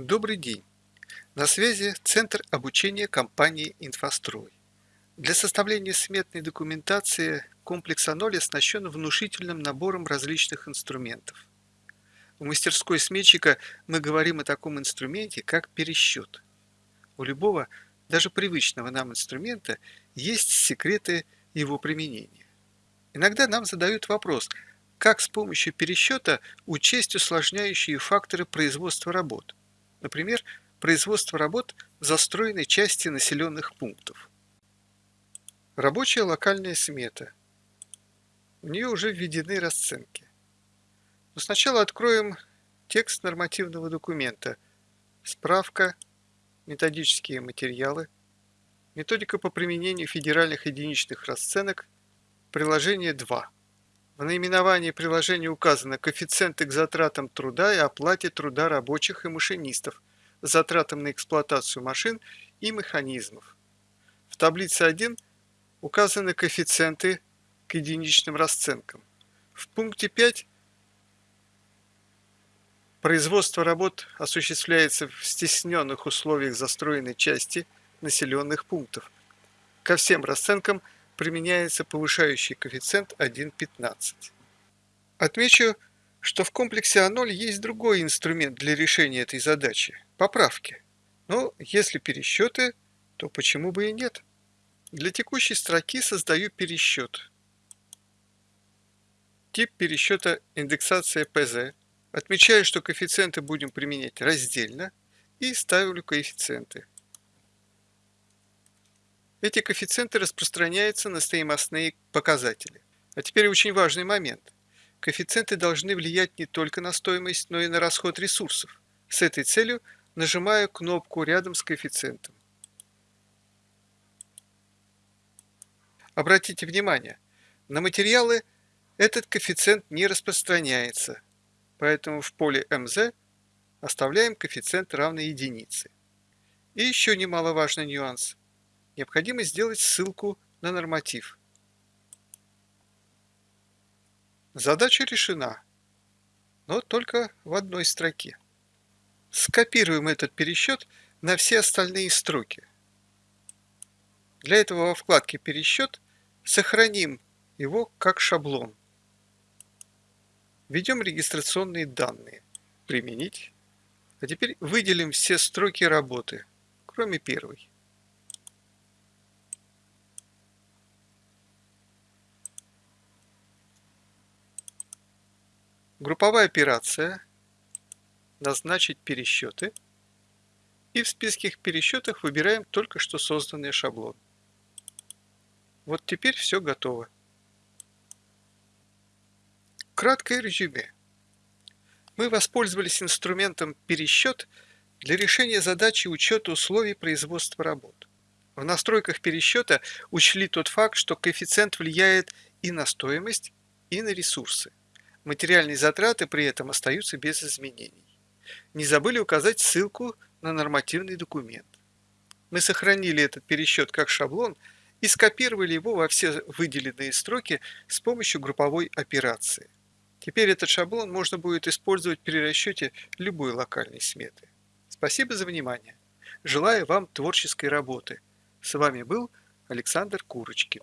Добрый день! На связи Центр обучения компании «Инфострой». Для составления сметной документации комплекс А0 оснащен внушительным набором различных инструментов. В мастерской сметчика мы говорим о таком инструменте, как пересчет. У любого, даже привычного нам инструмента, есть секреты его применения. Иногда нам задают вопрос, как с помощью пересчета учесть усложняющие факторы производства работ например, производство работ в застроенной части населенных пунктов. Рабочая локальная смета. В нее уже введены расценки. Но сначала откроем текст нормативного документа, справка, методические материалы, методика по применению федеральных единичных расценок, приложение 2. В наименовании приложения указаны коэффициенты к затратам труда и оплате труда рабочих и машинистов, затратам на эксплуатацию машин и механизмов. В таблице 1 указаны коэффициенты к единичным расценкам. В пункте 5 производство работ осуществляется в стесненных условиях застроенной части населенных пунктов. Ко всем расценкам – применяется повышающий коэффициент 1,15. Отмечу, что в комплексе А0 есть другой инструмент для решения этой задачи – поправки. Но если пересчеты, то почему бы и нет? Для текущей строки создаю пересчет. Тип пересчета индексация ПЗ. Отмечаю, что коэффициенты будем применять раздельно и ставлю коэффициенты. Эти коэффициенты распространяются на стоимостные показатели. А теперь очень важный момент. Коэффициенты должны влиять не только на стоимость, но и на расход ресурсов. С этой целью нажимаю кнопку рядом с коэффициентом. Обратите внимание, на материалы этот коэффициент не распространяется, поэтому в поле МЗ оставляем коэффициент равный единице. И еще немаловажный нюанс необходимо сделать ссылку на норматив. Задача решена, но только в одной строке. Скопируем этот пересчет на все остальные строки. Для этого во вкладке «Пересчет» сохраним его как шаблон. Введем регистрационные данные. Применить. А теперь выделим все строки работы, кроме первой. Групповая операция. Назначить пересчеты. И в списке пересчетов выбираем только что созданный шаблон. Вот теперь все готово. Краткое резюме. Мы воспользовались инструментом пересчет для решения задачи учета условий производства работ. В настройках пересчета учли тот факт, что коэффициент влияет и на стоимость, и на ресурсы. Материальные затраты при этом остаются без изменений. Не забыли указать ссылку на нормативный документ. Мы сохранили этот пересчет как шаблон и скопировали его во все выделенные строки с помощью групповой операции. Теперь этот шаблон можно будет использовать при расчете любой локальной сметы. Спасибо за внимание. Желаю вам творческой работы. С вами был Александр Курочкин.